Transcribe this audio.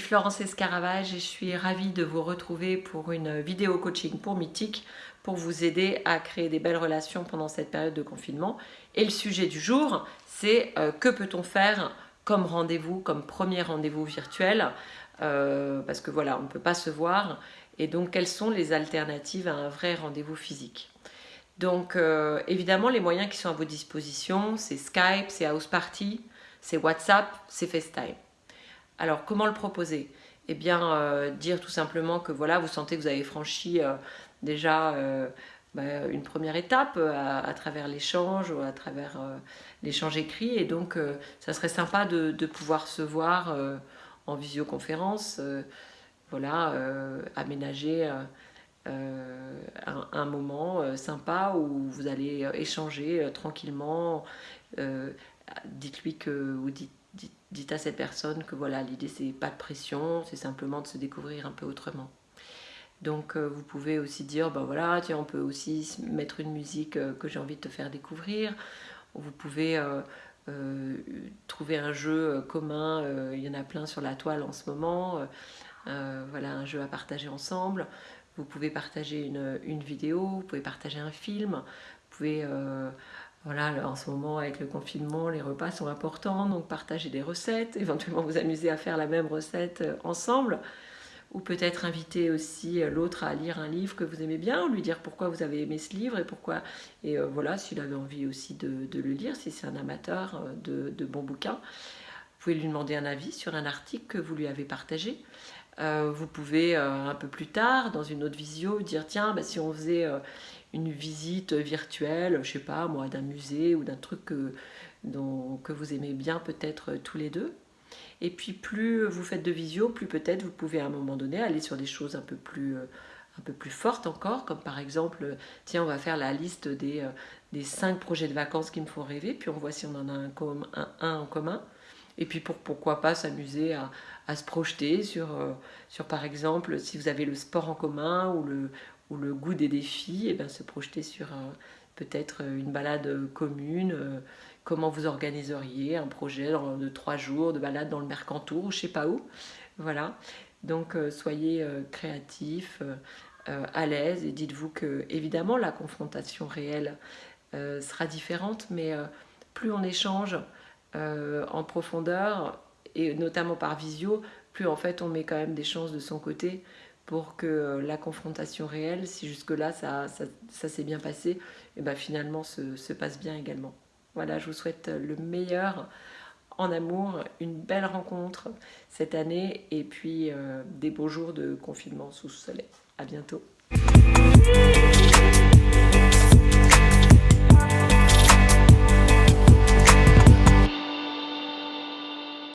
Florence Escaravage et je suis ravie de vous retrouver pour une vidéo coaching pour Mythique pour vous aider à créer des belles relations pendant cette période de confinement. Et le sujet du jour, c'est euh, que peut-on faire comme rendez-vous, comme premier rendez-vous virtuel? Euh, Parce que voilà, on ne peut pas se voir. Et donc, quelles sont les alternatives à un vrai rendez-vous physique? Donc euh, évidemment, les moyens qui sont à vos dispositions, c'est Skype, c'est House Party, c'est WhatsApp, c'est FaceTime. Alors comment le proposer? Eh bien euh, dire tout simplement que voilà, vous sentez que vous avez franchi euh, déjà bah, une première étape à, travers l'échange ou à travers l'échange écrit et donc ça serait sympa de, pouvoir se voir en visioconférence, voilà, aménager un, moment sympa où vous allez échanger tranquillement. Dites-lui que dites dites, à cette personne que voilà, l'idée c'est pas de pression, c'est simplement de se découvrir un peu autrement. Donc euh, vous pouvez aussi dire, ben voilà, tiens, on peut aussi mettre une musique euh, que j'ai envie de te faire découvrir. Vous pouvez euh, trouver un jeu commun, il y en a plein sur la toile en ce moment. voilà, un jeu à partager ensemble. Vous pouvez partager une, une vidéo, vous pouvez partager un film, vous pouvez voilà, en ce moment, avec le confinement, les repas sont importants, donc partagez des recettes, éventuellement vous amuser à faire la même recette euh, ensemble, ou peut-être inviter aussi euh, l'autre à lire un livre que vous aimez bien, lui dire pourquoi vous avez aimé ce livre et pourquoi, et euh, voilà, s'il avait envie aussi de, le lire, si c'est un amateur de, bons bouquins. Vous pouvez lui demander un avis sur un article que vous lui avez partagé. Vous pouvez un peu plus tard, dans une autre visio, dire tiens, bah, si on faisait une visite virtuelle, je sais pas moi, d'un musée ou d'un truc que, que vous aimez bien peut-être tous les deux. Et puis plus vous faites de visio, plus peut-être vous pouvez à un moment donné aller sur des choses un peu plus, un peu plus fortes encore, comme par exemple, tiens, on va faire la liste des, des cinq projets de vacances qui me font rêver, puis on voit si on en a un, en commun. Et puis pour, pourquoi pas s'amuser à, se projeter sur, sur, par exemple, si vous avez le sport en commun ou le, ou le goût des défis, et eh bien se projeter sur peut-être une balade commune, euh, comment vous organiseriez un projet de trois jours de balade dans le Mercantour, je sais pas où. Voilà, donc euh, soyez euh, créatifs, à l'aise et dites-vous que évidemment la confrontation réelle sera différente, mais plus on échange en profondeur, et notamment par visio, plus en fait on met quand même des chances de son côté pour que euh, la confrontation réelle, si jusque-là ça, ça, s'est bien passé, et ben finalement se, se, passe bien également. Voilà, je vous souhaite le meilleur en amour, une belle rencontre cette année et puis euh, des beaux jours de confinement sous le soleil. À bientôt.